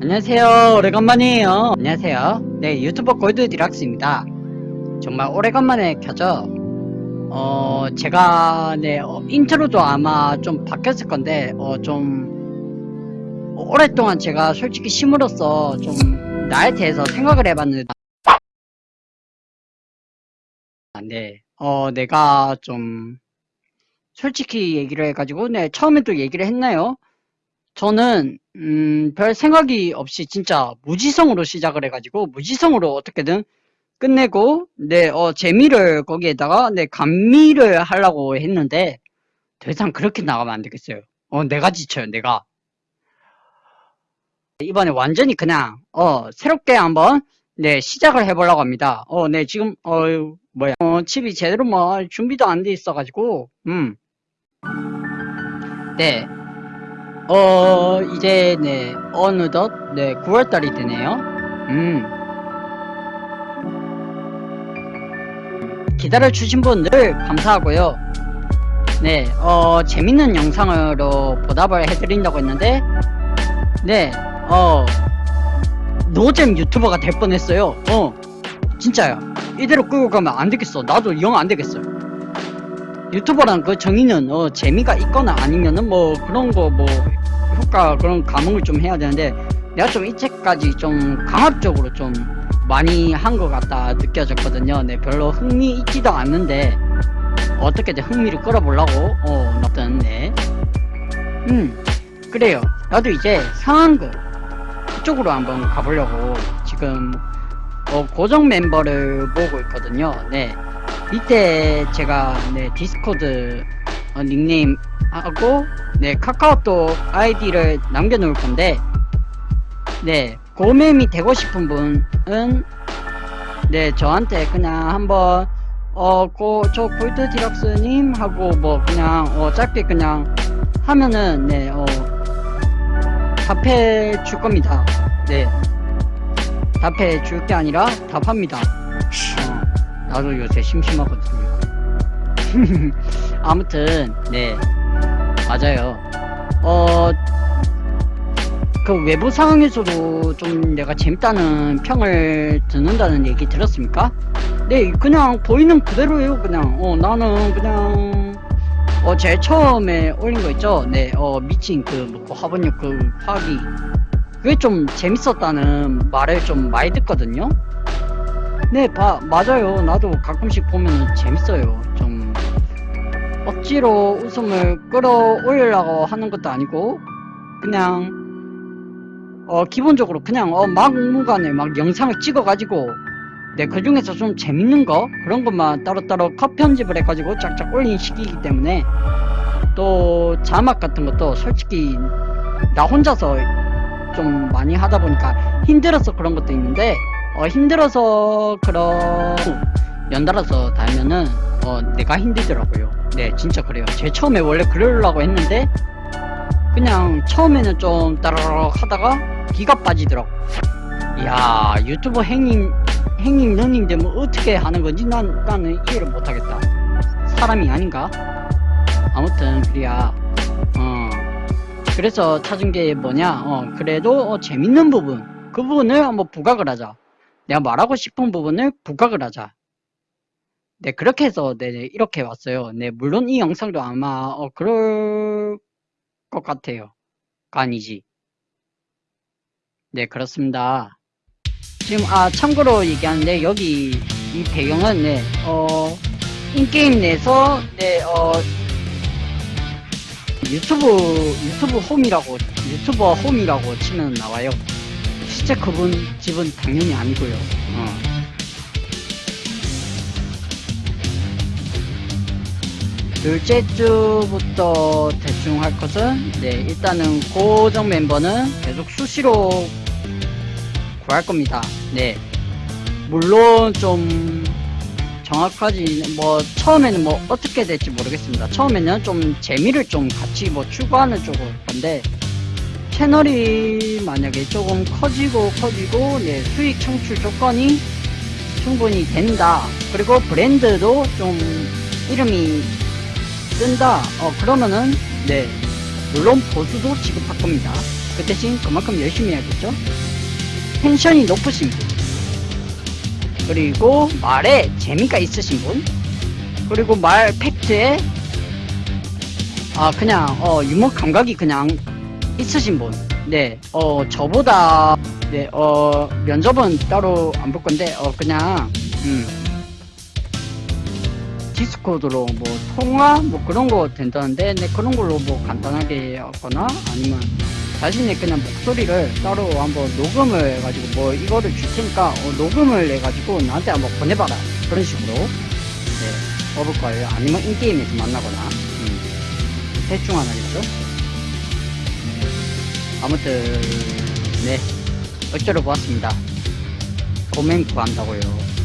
안녕하세요. 오래간만이에요. 안녕하세요. 네 유튜버 골드 디락스입니다. 정말 오래간만에 켜죠? 어 제가 네 어, intro도 아마 좀 바뀌었을 건데 어 좀 오랫동안 제가 솔직히 쉼으로써 좀 나에 대해서 생각을 해봤는데 네, 어 내가 좀 솔직히 얘기를 해가지고 네 처음에도 얘기를 했나요? 저는 음, 별 생각이 없이 진짜 무지성으로 시작을 해가지고 무지성으로 어떻게든 끝내고 네, 어, 재미를 거기에다가 네, 감미를 하려고 했는데 더 이상 그렇게 나가면 안 되겠어요. 어, 내가 지쳐요, 내가. 이번에 완전히 그냥 어, 새롭게 한번 네, 시작을 해보려고 합니다. 어, 네, 지금 어, 뭐야, 어, 집이 제대로 뭐 준비도 안 돼 있어가지고 음. 네, 어 이제 네 어느덧 네 9월달이 되네요. 음. 기다려 주신 분들 감사하고요. 네 어 재밌는 영상으로 보답을 해드린다고 했는데 네어 노잼 유튜버가 될 뻔했어요. 어 진짜야. 이대로 끌고 가면 안 되겠어. 나도 영 안 되겠어. 유튜버란 그 정의는 어 재미가 있거나 아니면은 뭐 그런 거 뭐 효과 그런 감흥을 좀 해야 되는데 내가 좀 이때까지 좀 강압적으로 좀 많이 한 것 같다 느껴졌거든요. 네 별로 흥미 있지도 않는데 어떻게든 흥미를 끌어보려고 어 어떤 네 음 그래요. 나도 이제 상황극 그쪽으로 한번 가보려고 지금 어, 고정 멤버를 모으고 있거든요. 네 이때 제가 네 디스코드 어, 닉네임 하고 네 카카오톡 아이디를 남겨놓을 건데 네 고mem이 되고 싶은 분은 네 저한테 그냥 한번 어저 골드 디럭스님 하고 뭐 그냥 어 짧게 그냥 하면은 네어 답해 줄 겁니다. 네. 답해 줄 게 아니라 답합니다. 어, 나도 요새 심심하거든요 아무튼 네. 맞아요. 어 그 외부 상황에서도 좀 내가 재밌다는 평을 듣는다는 얘기 들었습니까? 네 그냥 보이는 그대로예요 그냥. 어 나는 그냥 어 제일 처음에 올린 거 있죠? 네어 미친 그뭐 화분역 그 파기. 그게 좀 재밌었다는 말을 좀 많이 듣거든요. 네 봐, 맞아요. 나도 가끔씩 보면 재밌어요. 좀 억지로 웃음을 끌어올리려고 하는 것도 아니고 그냥 어 기본적으로 그냥 어 막무가내 막 영상을 찍어가지고 네 그 중에서 좀 재밌는 거 그런 것만 따로따로 컷 편집을 해가지고 쫙쫙 올린 시기이기 때문에 또 자막 같은 것도 솔직히 나 혼자서 좀 많이 하다 보니까 힘들어서 그런 것도 있는데 어 힘들어서 그런 연달아서 달면은 어 내가 힘들더라고요. 네 진짜 그래요. 제 처음에 원래 그러려고 했는데 그냥 처음에는 좀 따라락 하다가 기가 빠지더라고. 이야 유튜버 행님 행님 너님 되면 어떻게 하는 건지 난, 나는 이해를 못하겠다. 사람이 아닌가? 아무튼 그래야 어 그래서 찾은 게 뭐냐? 어 그래도 어, 재밌는 부분. 그 부분을 한번 부각을 하자. 내가 말하고 싶은 부분을 부각을 하자 네 그렇게 해서 네 이렇게 왔어요. 네 물론 이 영상도 아마 어, 그럴 것 같아요. 아니지? 네 그렇습니다. 지금 아 참고로 얘기하는데 여기 이 배경은 네 어 인게임 내에서 네 어 유튜브 유튜브 홈이라고 유튜버 홈이라고 치면 나와요. 실제 그분 집은 당연히 아니고요. 어. 둘째 주부터 대충 할 것은 네 일단은 고정 멤버는 계속 수시로 구할 겁니다. 네. 물론 좀 정확하지 뭐 처음에는 뭐 어떻게 될지 모르겠습니다. 처음에는 좀 재미를 좀 같이 뭐 추구하는 쪽으로 건데 채널이 만약에 조금 커지고 커지고 네 수익 창출 조건이 충분히 된다. 그리고 브랜드도 좀 이름이 뜬다 어 그러면은 네 물론 보수도 지급할 겁니다 그 대신 그만큼 열심히 해야겠죠? 텐션이 높으신 분. 그리고 말에 재미가 있으신 분. 그리고 말 팩트에 아 그냥 어 유머 감각이 그냥 있으신 분. 네, 어 저보다 네, 어 면접은 따로 안 볼 건데 어 그냥 음 디스코드로 뭐 통화 뭐 그런 거 된다는데 네 그런 걸로 뭐 간단하게 하거나 아니면 자신의 그냥 목소리를 따로 한번 녹음을 해가지고 뭐 이거를 줄 테니까 어, 녹음을 해가지고 나한테 한번 보내봐라. 그런 식으로. 네 해볼 거예요. 아니면 인게임에서 만나거나. 음. 대충 하나겠죠? 아무튼 네. 어쩌러 보았습니다. 도맹 구한다고요